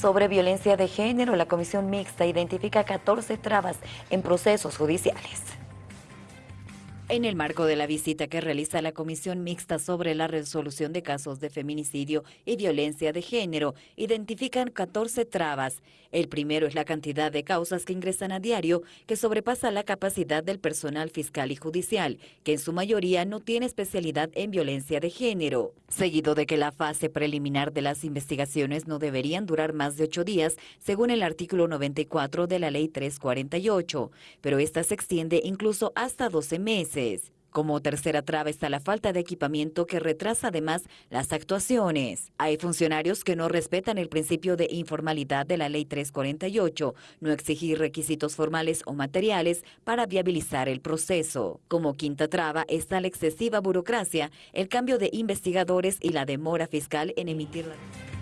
Sobre violencia de género, la Comisión Mixta identifica 14 trabas en procesos judiciales. En el marco de la visita que realiza la Comisión Mixta sobre la resolución de casos de feminicidio y violencia de género, identifican 14 trabas. El primero es la cantidad de causas que ingresan a diario, que sobrepasa la capacidad del personal fiscal y judicial, que en su mayoría no tiene especialidad en violencia de género. Seguido de que la fase preliminar de las investigaciones no deberían durar más de ocho días, según el artículo 94 de la Ley 348, pero esta se extiende incluso hasta 12 meses. Como tercera traba está la falta de equipamiento que retrasa además las actuaciones. Hay funcionarios que no respetan el principio de informalidad de la Ley 348, no exigir requisitos formales o materiales para viabilizar el proceso. Como quinta traba está la excesiva burocracia, el cambio de investigadores y la demora fiscal en emitir la...